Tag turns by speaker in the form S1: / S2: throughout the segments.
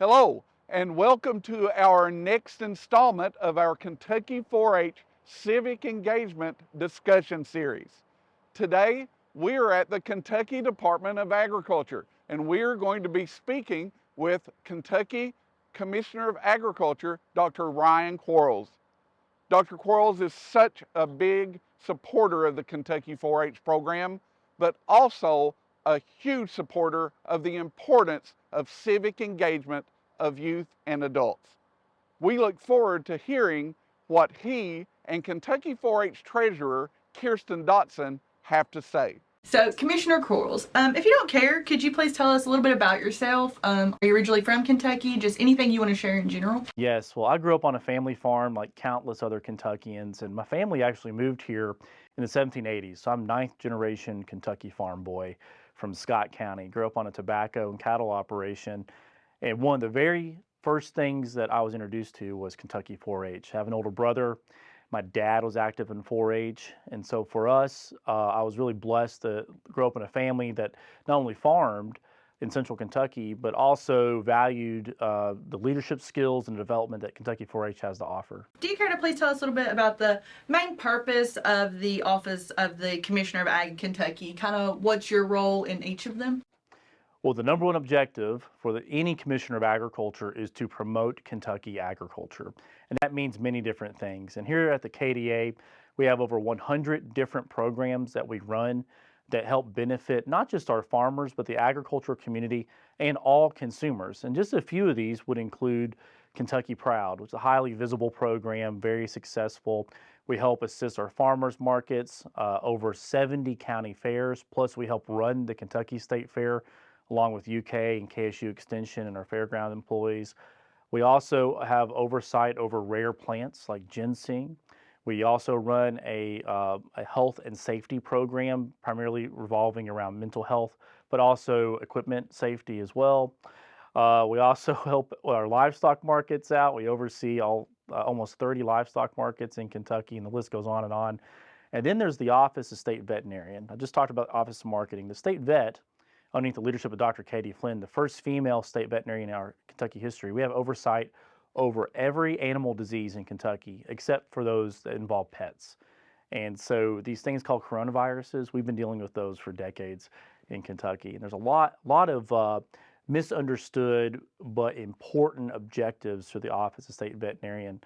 S1: Hello, and welcome to our next installment of our Kentucky 4-H Civic Engagement Discussion Series. Today, we are at the Kentucky Department of Agriculture, and we are going to be speaking with Kentucky Commissioner of Agriculture, Dr. Ryan Quarles. Dr. Quarles is such a big supporter of the Kentucky 4-H program, but also a huge supporter of the importance of civic engagement of youth and adults. We look forward to hearing what he and Kentucky 4-H Treasurer Kirsten Dotson have to say.
S2: So, Commissioner Quarles, um, if you don't care, could you please tell us a little bit about yourself? Um, are you originally from Kentucky? Just anything you want to share in general?
S3: Yes, well, I grew up on a family farm like countless other Kentuckians, and my family actually moved here in the 1780s. So I'm ninth generation Kentucky farm boy from Scott County. Grew up on a tobacco and cattle operation. And one of the very first things that I was introduced to was Kentucky 4-H. I have an older brother. My dad was active in 4-H. And so for us, uh, I was really blessed to grow up in a family that not only farmed, in central Kentucky, but also valued uh, the leadership skills and development that Kentucky 4-H has to offer.
S2: Do you care to please tell us a little bit about the main purpose of the Office of the Commissioner of Ag Kentucky? Kind of what's your role in each of them?
S3: Well, the number one objective for the, any Commissioner of Agriculture is to promote Kentucky agriculture. And that means many different things. And here at the KDA, we have over 100 different programs that we run that help benefit not just our farmers, but the agricultural community and all consumers. And just a few of these would include Kentucky Proud, which is a highly visible program, very successful. We help assist our farmers markets, uh, over 70 county fairs, plus we help run the Kentucky State Fair along with UK and KSU Extension and our fairground employees. We also have oversight over rare plants like ginseng. We also run a, uh, a health and safety program, primarily revolving around mental health, but also equipment safety as well. Uh, we also help our livestock markets out. We oversee all uh, almost 30 livestock markets in Kentucky, and the list goes on and on. And then there's the Office of State Veterinarian. I just talked about Office of Marketing. The state vet, underneath the leadership of Dr. Katie Flynn, the first female state veterinarian in our Kentucky history, we have oversight over every animal disease in Kentucky except for those that involve pets. And so these things called coronaviruses, we've been dealing with those for decades in Kentucky. And there's a lot, lot of uh, misunderstood but important objectives for the Office of State Veterinarian.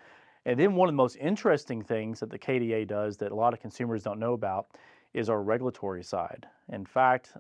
S3: And then one of the most interesting things that the KDA does that a lot of consumers don't know about is our regulatory side. In fact,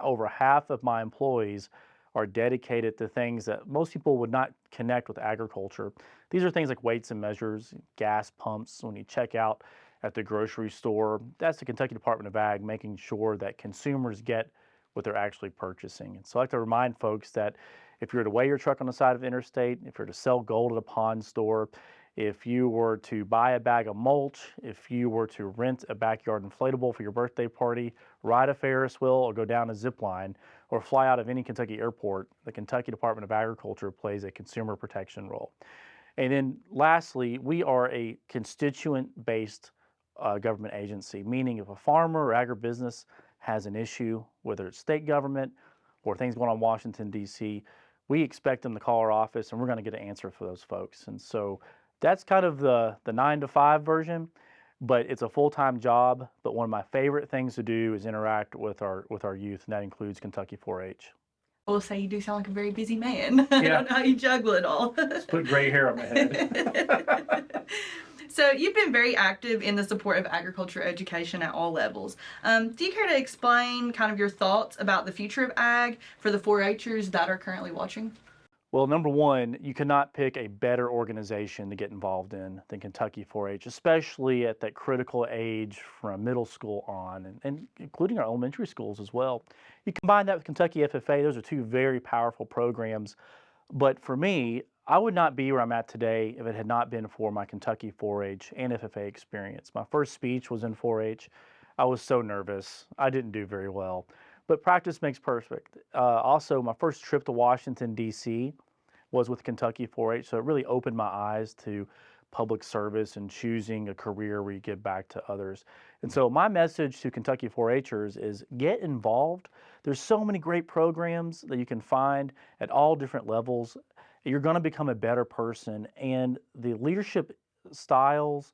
S3: over half of my employees are dedicated to things that most people would not connect with agriculture. These are things like weights and measures, gas pumps, when you check out at the grocery store. That's the Kentucky Department of Ag making sure that consumers get what they're actually purchasing. And so I like to remind folks that if you're to weigh your truck on the side of the interstate, if you're to sell gold at a pawn store, if you were to buy a bag of mulch, if you were to rent a backyard inflatable for your birthday party, ride a Ferris wheel or go down a zip line, or fly out of any Kentucky airport, the Kentucky Department of Agriculture plays a consumer protection role. And then lastly, we are a constituent-based uh, government agency, meaning if a farmer or agribusiness has an issue, whether it's state government or things going on in Washington, D.C., we expect them to call our office and we're going to get an answer for those folks. And so that's kind of the, the nine to five version but it's a full-time job. But one of my favorite things to do is interact with our with our youth, and that includes Kentucky 4-H.
S2: I will say you do sound like a very busy man. Yeah. I don't know how you juggle it all.
S3: Just put gray hair on my head.
S2: so you've been very active in the support of agriculture education at all levels. Um, do you care to explain kind of your thoughts about the future of ag for the 4-Hers that are currently watching?
S3: Well, number one, you cannot pick a better organization to get involved in than Kentucky 4-H, especially at that critical age from middle school on, and, and, including our elementary schools as well. You combine that with Kentucky FFA, those are two very powerful programs. But for me, I would not be where I'm at today if it had not been for my Kentucky 4-H and FFA experience. My first speech was in 4-H. I was so nervous. I didn't do very well but practice makes perfect. Uh, also, my first trip to Washington, D.C. was with Kentucky 4-H, so it really opened my eyes to public service and choosing a career where you give back to others. And so my message to Kentucky 4-Hers is get involved. There's so many great programs that you can find at all different levels. you're going to become a better person. And the leadership styles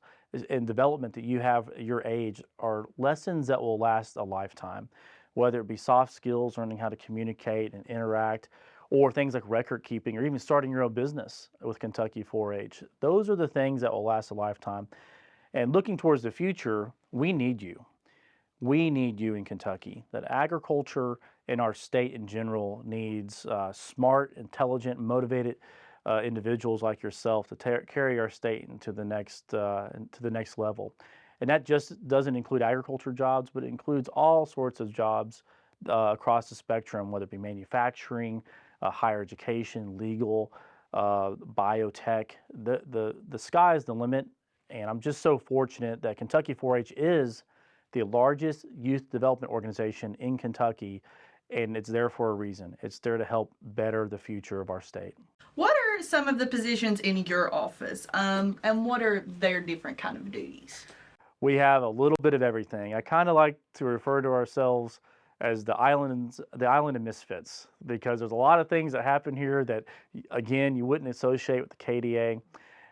S3: and development that you have at your age are lessons that will last a lifetime, whether it be soft skills, learning how to communicate and interact, or things like record keeping, or even starting your own business with Kentucky 4 H. Those are the things that will last a lifetime. And looking towards the future, we need you. We need you in Kentucky. That agriculture in our state in general needs uh, smart, intelligent, motivated uh, individuals like yourself to carry our state into the next uh, to the next level. And that just doesn't include agriculture jobs, but it includes all sorts of jobs uh, across the spectrum, whether it be manufacturing, uh, higher education, legal, uh, biotech. The, the, the sky is the limit. And I'm just so fortunate that Kentucky 4 H is the largest youth development organization in Kentucky, and it's there for a reason. It's there to help better the future of our state.
S2: What are some of the positions in your office, um, and what are their different kind of duties?
S3: We have a little bit of everything. I kind of like to refer to ourselves as the islands, the island of misfits, because there's a lot of things that happen here that, again, you wouldn't associate with the KDA.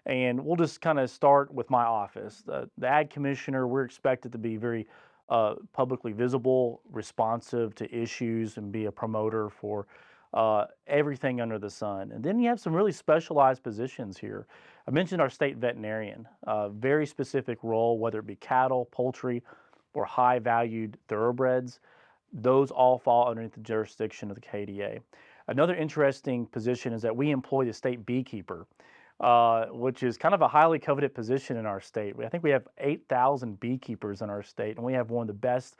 S3: And we'll just kind of start with my office. The, the ag commissioner, we're expected to be very uh, publicly visible, responsive to issues, and be a promoter for uh, everything under the sun. And then you have some really specialized positions here. I mentioned our state veterinarian, a very specific role, whether it be cattle, poultry, or high valued thoroughbreds. Those all fall underneath the jurisdiction of the KDA. Another interesting position is that we employ the state beekeeper, uh, which is kind of a highly coveted position in our state. I think we have 8,000 beekeepers in our state, and we have one of the best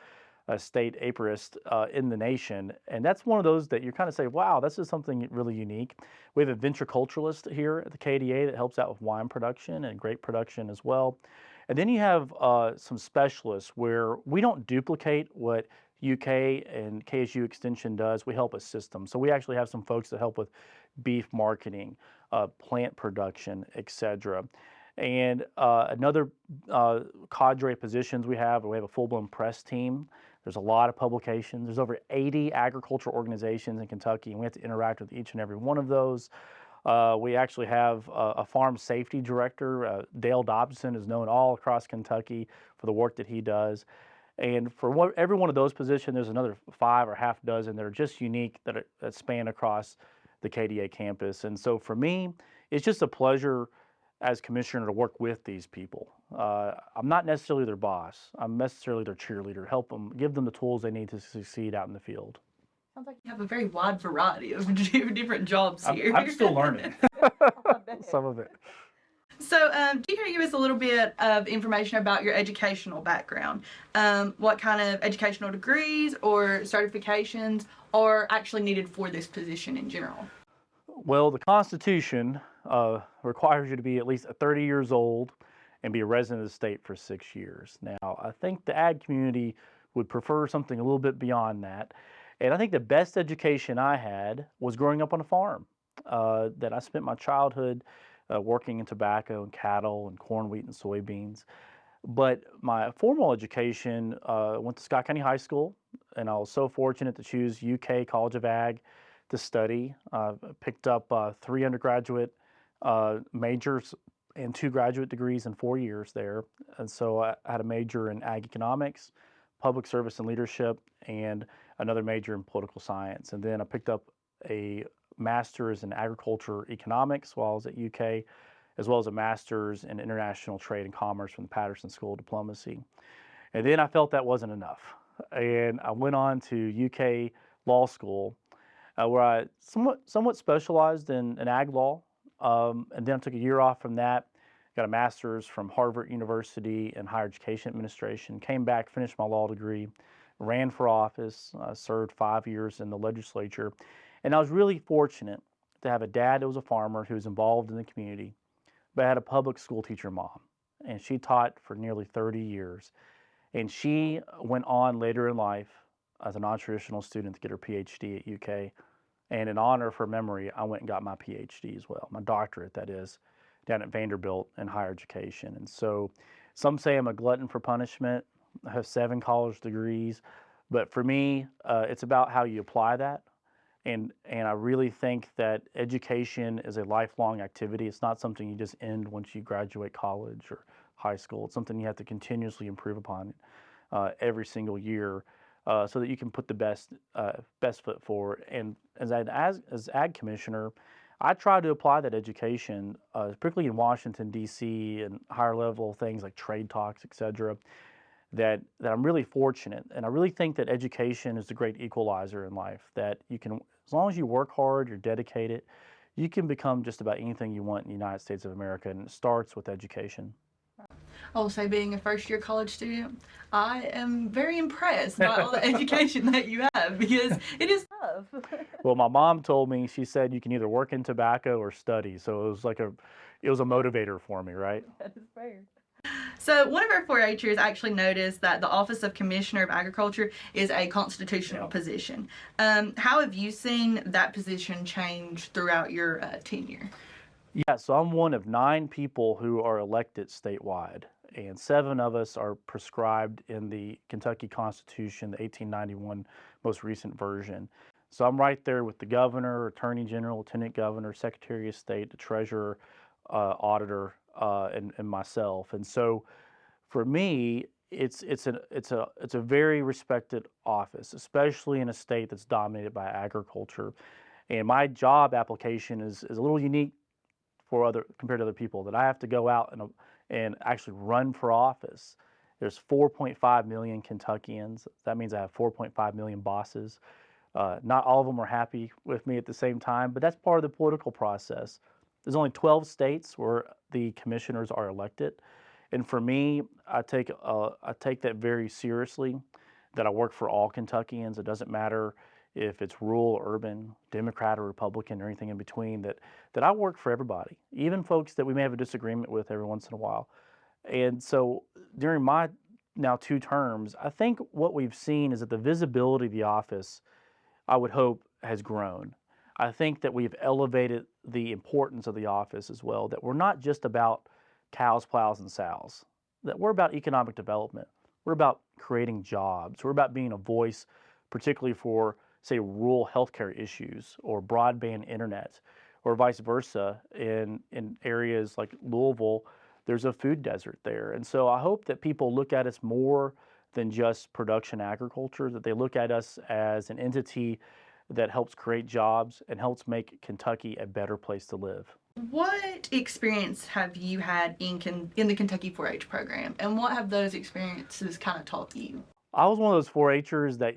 S3: uh, state apiarists uh, in the nation. And that's one of those that you kind of say, wow, this is something really unique. We have a viticulturalist here at the KDA that helps out with wine production and grape production as well. And then you have uh, some specialists where we don't duplicate what UK and KSU Extension does. We help assist them. So we actually have some folks that help with beef marketing, uh, plant production, etc. And uh, another uh, cadre of positions we have, we have a full-blown press team. There's a lot of publications. There's over 80 agricultural organizations in Kentucky, and we have to interact with each and every one of those. Uh, we actually have a, a farm safety director. Uh, Dale Dobson is known all across Kentucky for the work that he does. And for every one of those positions, there's another five or half dozen that are just unique that, are, that span across the KDA campus. And so for me, it's just a pleasure as commissioner to work with these people. Uh, I'm not necessarily their boss. I'm necessarily their cheerleader. Help them, give them the tools they need to succeed out in the field.
S2: Sounds like you have a very wide variety of different jobs
S3: I'm,
S2: here.
S3: I'm still learning some of it.
S2: So, um, can you give us a little bit of information about your educational background? Um, what kind of educational degrees or certifications are actually needed for this position in general?
S3: Well, the Constitution uh, requires you to be at least 30 years old and be a resident of the state for six years. Now, I think the ag community would prefer something a little bit beyond that. And I think the best education I had was growing up on a farm. Uh, that I spent my childhood uh, working in tobacco and cattle and corn, wheat, and soybeans. But my formal education uh, went to Scott County High School, and I was so fortunate to choose UK College of Ag to study. Uh, picked up uh, three undergraduate uh, majors and two graduate degrees in four years there. And so I had a major in ag economics, public service and leadership, and another major in political science. And then I picked up a master's in agriculture economics while I was at UK, as well as a master's in international trade and commerce from the Patterson School of Diplomacy. And then I felt that wasn't enough. And I went on to UK law school, uh, where I somewhat, somewhat specialized in, in ag law. Um, and then I took a year off from that, got a master's from Harvard University in higher education administration, came back, finished my law degree, ran for office, uh, served five years in the legislature. And I was really fortunate to have a dad that was a farmer who was involved in the community, but I had a public school teacher mom. And she taught for nearly 30 years. And she went on later in life as a non traditional student to get her PhD at UK. And in honor her memory, I went and got my PhD as well, my doctorate, that is, down at Vanderbilt in higher education. And so some say I'm a glutton for punishment. I have seven college degrees. But for me, uh, it's about how you apply that. And, and I really think that education is a lifelong activity. It's not something you just end once you graduate college or high school. It's something you have to continuously improve upon uh, every single year uh, so that you can put the best uh, best foot forward. And as an as, as ag commissioner, I try to apply that education, uh, particularly in Washington D.C. and higher level things like trade talks, et cetera. That that I'm really fortunate, and I really think that education is a great equalizer in life. That you can, as long as you work hard, you're dedicated, you can become just about anything you want in the United States of America, and it starts with education.
S2: Also, being a first year college student, I am very impressed by all the education that you have because it is tough.
S3: Well, my mom told me she said you can either work in tobacco or study, so it was like a, it was a motivator for me, right?
S2: that is fair. So, one of our 4 Hers actually noticed that the Office of Commissioner of Agriculture is a constitutional
S3: Yeah.
S2: position. Um, how have you seen that position change throughout your uh, tenure?
S3: Yeah, so I'm one of nine people who are elected statewide, and seven of us are prescribed in the Kentucky Constitution, the 1891 most recent version. So I'm right there with the governor, attorney general, lieutenant governor, secretary of state, the treasurer, uh, auditor, uh, and, and myself. And so for me, it's it's a it's a it's a very respected office, especially in a state that's dominated by agriculture. And my job application is, is a little unique for other compared to other people that I have to go out and and actually run for office. There's 4.5 million Kentuckians. That means I have 4.5 million bosses. Uh, not all of them are happy with me at the same time, but that's part of the political process. There's only 12 states where the commissioners are elected, and for me, I take uh, I take that very seriously. That I work for all Kentuckians. It doesn't matter if it's rural urban, Democrat or Republican or anything in between, that, that I work for everybody, even folks that we may have a disagreement with every once in a while. And so during my now two terms, I think what we've seen is that the visibility of the office, I would hope, has grown. I think that we've elevated the importance of the office as well, that we're not just about cows, plows, and sows, that we're about economic development. We're about creating jobs. We're about being a voice, particularly for say rural healthcare issues or broadband internet or vice versa in in areas like Louisville there's a food desert there and so I hope that people look at us more than just production agriculture that they look at us as an entity that helps create jobs and helps make Kentucky a better place to live.
S2: What experience have you had in in the Kentucky 4-H program, and what have those experiences kind of taught you?
S3: I was one of those 4-Hers that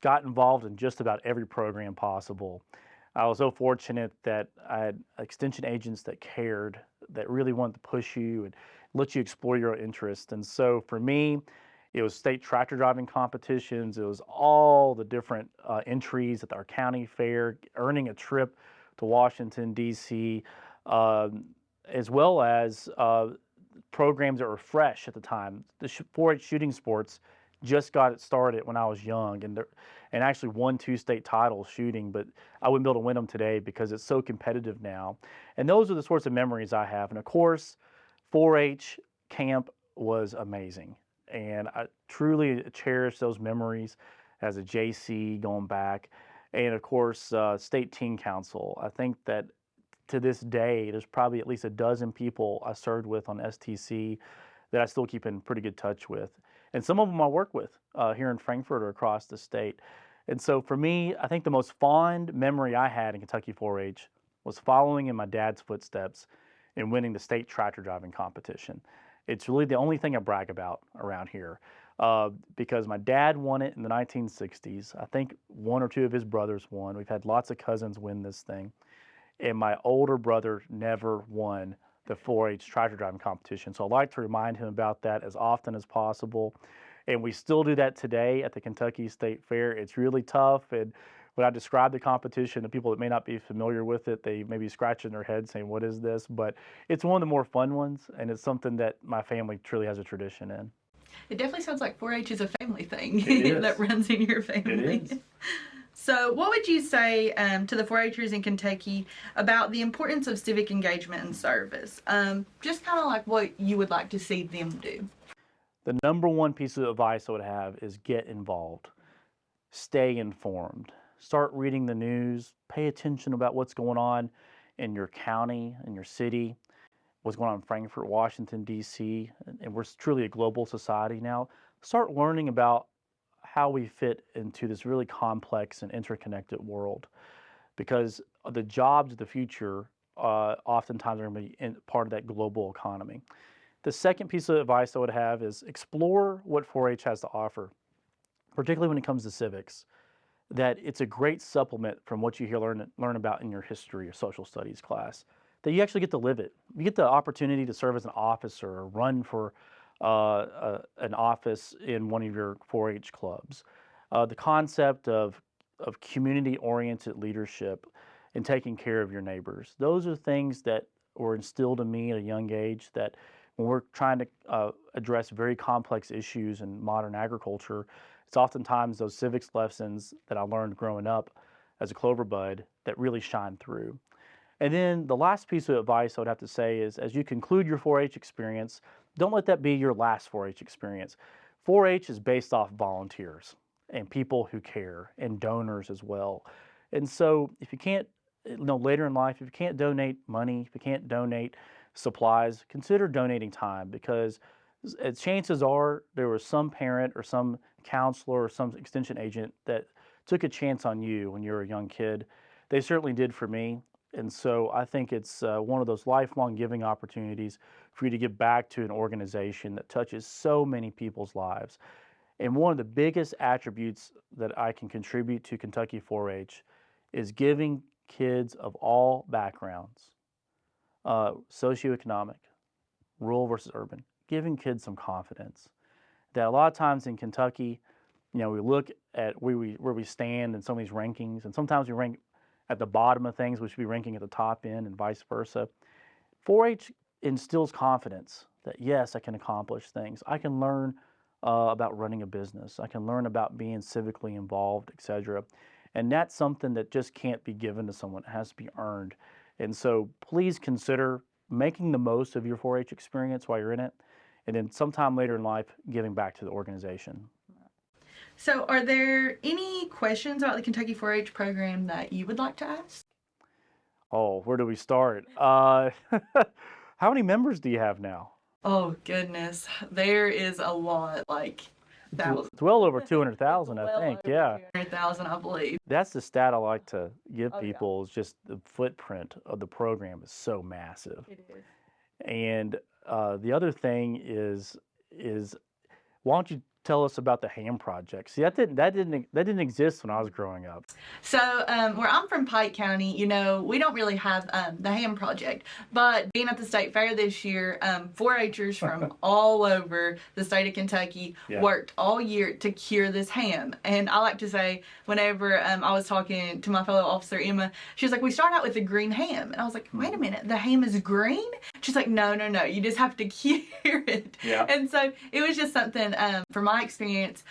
S3: got involved in just about every program possible. I was so fortunate that I had extension agents that cared, that really wanted to push you and let you explore your interests. And so for me, it was state tractor driving competitions. It was all the different uh, entries at our county fair, earning a trip to Washington, D.C., um, as well as uh, programs that were fresh at the time. The 4-H shooting sports just got it started when I was young, and there, and actually won two state titles shooting, but I wouldn't be able to win them today because it's so competitive now. And those are the sorts of memories I have. And of course, 4-H camp was amazing, and I truly cherish those memories as a JC going back. And of course, uh, state teen council. I think that to this day, there's probably at least a dozen people I served with on STC that I still keep in pretty good touch with. And some of them I work with uh, here in Frankfort or across the state. And so for me, I think the most fond memory I had in Kentucky 4 H was following in my dad's footsteps and winning the state tractor driving competition. It's really the only thing I brag about around here uh, because my dad won it in the 1960s. I think one or two of his brothers won. We've had lots of cousins win this thing. And my older brother never won the 4-H tractor driving competition. So I like to remind him about that as often as possible. And we still do that today at the Kentucky State Fair. It's really tough. And when I describe the competition to people that may not be familiar with it, they may be scratching their head saying, What is this? But it's one of the more fun ones, and it's something that my family truly has a tradition in.
S2: It definitely sounds like 4-H is a family thing that runs in your family. So, what would you say um, to the 4-Hers in Kentucky about the importance of civic engagement and service? Um, just kind of like what you would like to see them do.
S3: The number one piece of advice I would have is get involved, stay informed, start reading the news, pay attention about what's going on in your county, in your city, what's going on in Frankfort, Washington, D.C., and we're truly a global society now. Start learning about how we fit into this really complex and interconnected world because the jobs of the future uh, oftentimes are going to be in, part of that global economy. The second piece of advice I would have is explore what 4 H has to offer, particularly when it comes to civics. That it's a great supplement from what you hear, learn, learn about in your history or social studies class, that you actually get to live it. You get the opportunity to serve as an officer or run for uh, uh, an office in one of your 4 H clubs. Uh, the concept of, of community oriented leadership and taking care of your neighbors. Those are things that were instilled in me at a young age that when we're trying to uh, address very complex issues in modern agriculture, it's oftentimes those civics lessons that I learned growing up as a clover bud that really shine through. And then the last piece of advice I would have to say is as you conclude your 4 H experience, don't let that be your last 4 H experience. 4 H is based off volunteers and people who care and donors as well. And so if you can't, you know, later in life, if you can't donate money, if you can't donate supplies, consider donating time because uh, chances are there was some parent or some counselor or some extension agent that took a chance on you when you were a young kid. They certainly did for me. And so I think it's uh, one of those lifelong giving opportunities for you to give back to an organization that touches so many people's lives. And one of the biggest attributes that I can contribute to Kentucky 4 H is giving kids of all backgrounds, uh, socioeconomic, rural versus urban, giving kids some confidence. That a lot of times in Kentucky, you know, we look at where we, where we stand in some of these rankings, and sometimes we rank at the bottom of things, we should be ranking at the top end, and vice versa. 4 H instills confidence that yes, I can accomplish things. I can learn uh, about running a business. I can learn about being civically involved, etc. And that's something that just can't be given to someone. It has to be earned. And so please consider making the most of your 4 H experience while you're in it. And then sometime later in life, giving back to the organization.
S2: So, are there any questions about the Kentucky 4 H program that you would like to ask?
S3: Oh, where do we start? Uh, how many members do you have now?
S2: Oh, goodness. There is a lot, like thousands.
S3: It's well over 200,000, I think. Yeah.
S2: 200,000, I believe.
S3: That's the stat I like to give
S2: Oh, yeah.
S3: people is just the footprint of the program is so massive.
S2: It is.
S3: And uh, the other thing is is why don't you tell us about the ham project? See, that didn't that didn't that didn't exist when I was growing up.
S2: So, um, where I'm from, Pike County, you know, we don't really have um, the ham project. But being at the state fair this year, um, 4-Hers from all over the state of Kentucky
S3: Yeah.
S2: worked all year to cure this ham. And I like to say, whenever um, I was talking to my fellow officer Emma, she was like, "We start out with a green ham," and I was like, "Wait a minute, the ham is green?" She's like, "No, no, no, you just have to cure it."
S3: Yeah.
S2: And so it was just something um, from my experience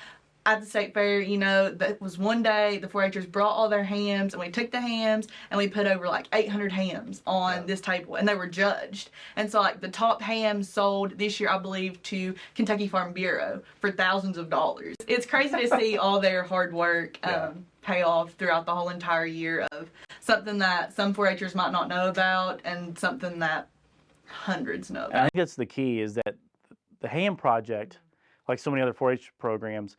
S2: at the state fair, you know, that was one day the 4-Hers brought all their hams and we took the hams and we put over like 800 hams on
S3: Yeah.
S2: this table and they were judged. And so like the top hams sold this year, I believe, to Kentucky Farm Bureau for thousands of dollars. It's crazy to see all their hard work um,
S3: Yeah.
S2: pay off throughout the whole entire year of something that some 4-Hers might not know about and something that hundreds know about.
S3: I think that's the key is that the ham project, like so many other 4-H programs,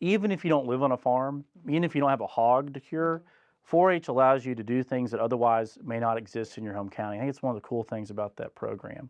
S3: even if you don't live on a farm, even if you don't have a hog to cure, 4-H allows you to do things that otherwise may not exist in your home county. I think it's one of the cool things about that program.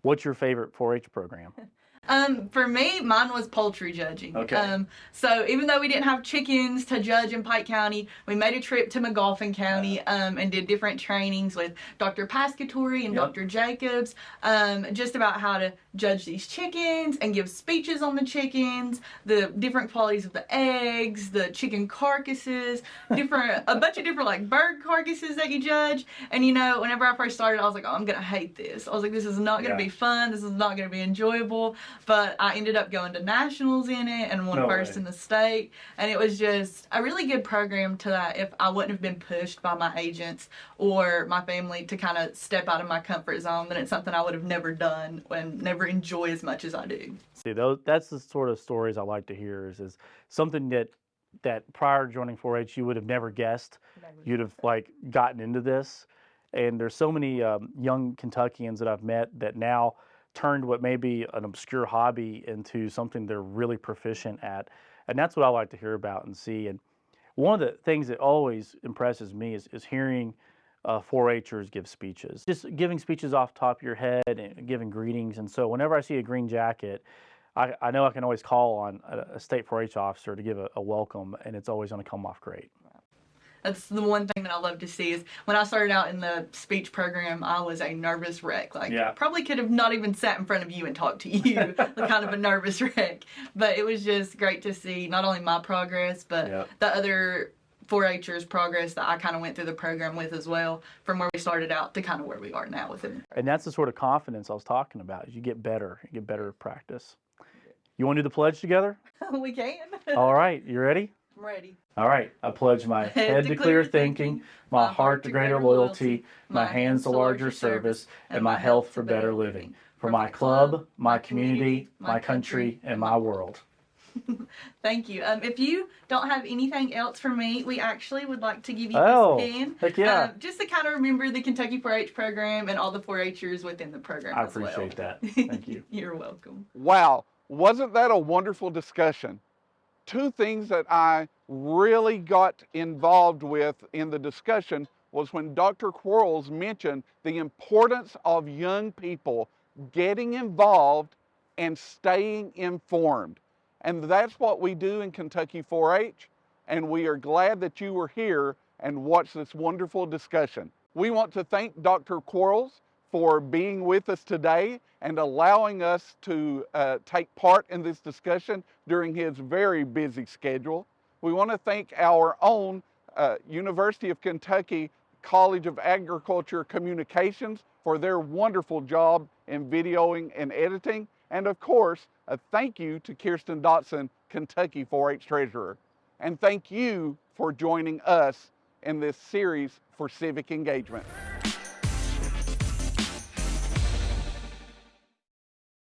S3: What's your favorite 4-H program?
S2: Um, for me, mine was poultry judging.
S3: Okay.
S2: Um, so even though we didn't have chickens to judge in Pike County, we made a trip to Magoffin County um, and did different trainings with Dr. Pescatore and
S3: Yep.
S2: Dr. Jacobs, um, just about how to judge these chickens and give speeches on the chickens, the different qualities of the eggs, the chicken carcasses, different a bunch of different like bird carcasses that you judge. And you know, whenever I first started, I was like, oh, I'm gonna hate this. I was like, this is not gonna
S3: Yeah.
S2: be fun. This is not gonna be enjoyable. But I ended up going to nationals in it and won
S3: No
S2: first
S3: way.
S2: in the state. And it was just a really good program to that if I wouldn't have been pushed by my agents or my family to kind of step out of my comfort zone, then it's something I would have never done and never enjoy as much as I do.
S3: See, those that's the sort of stories I like to hear. Is is something that that prior to joining 4-H you would have never guessed you'd have like gotten into this. And there's so many um, young Kentuckians that I've met that now turned what may be an obscure hobby into something they're really proficient at. And that's what I like to hear about and see. And one of the things that always impresses me is, is hearing uh, 4-Hers give speeches. Just giving speeches off the top of your head and giving greetings. And so whenever I see a green jacket, I, I know I can always call on a, a state 4-H officer to give a, a welcome, and it's always going to come off great.
S2: That's the one thing that I love to see is when I started out in the speech program, I was a nervous wreck. Like,
S3: Yeah.
S2: probably could have not even sat in front of you and talked to you, kind of a nervous wreck. But it was just great to see not only my progress, but the other 4-Hers progress that I kind of went through the program with as well, from where we started out to kind of where we are now with it.
S3: And that's the sort of confidence I was talking about. You get better, you get better at practice. You want to do the pledge together?
S2: we can.
S3: All right, you ready?
S2: I'm ready.
S3: All right. I pledge my head to clear thinking, my heart to greater loyalty, my hands to larger service, and my health for better living. For my club, my community, my country, and my world.
S2: Thank you. Um, if you don't have anything else for me, we actually would like to give you
S3: Oh,
S2: this pin.
S3: heck yeah.
S2: Um, just to kind of remember the Kentucky 4-H program and all the 4-Hers within the program.
S3: I
S2: as well.
S3: appreciate that. Thank you.
S2: You're welcome.
S1: Wow, wasn't that a wonderful discussion? Two things that I really got involved with in the discussion was when Dr. Quarles mentioned the importance of young people getting involved and staying informed. And that's what we do in Kentucky 4 H. And we are glad that you were here and watched this wonderful discussion. We want to thank Dr. Quarles for being with us today and allowing us to uh, take part in this discussion during his very busy schedule. We want to thank our own uh, University of Kentucky College of Agriculture Communications for their wonderful job in videoing and editing. And of course, a thank you to Kirsten Dotson, Kentucky 4 H Treasurer. And thank you for joining us in this series for civic engagement.